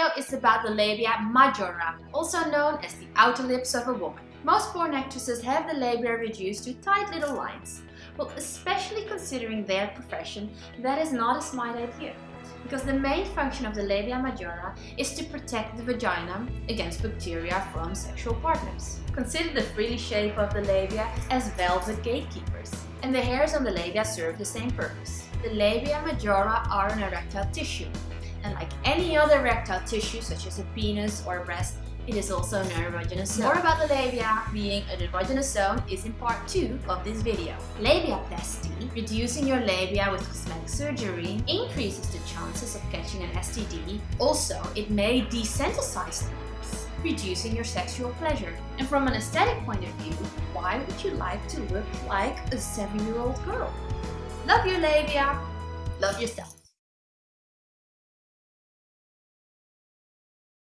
video is about the labia majora, also known as the outer lips of a woman. Most porn actresses have the labia reduced to tight little lines. Well, especially considering their profession, that is not a smart idea. Because the main function of the labia majora is to protect the vagina against bacteria from sexual partners. Consider the frilly shape of the labia as velvet gatekeepers. And the hairs on the labia serve the same purpose. The labia majora are an erectile tissue, and like any other erectile tissue such as a penis or a breast, it is also an erogenous zone. More about the labia being an erogenous zone is in part 2 of this video. Labiaplasty, reducing your labia with cosmetic surgery, increases the chances of catching an STD. Also, it may desensitize the lips, reducing your sexual pleasure. And from an aesthetic point of view, why would you like to look like a 7-year-old girl? Love your labia, love yourself.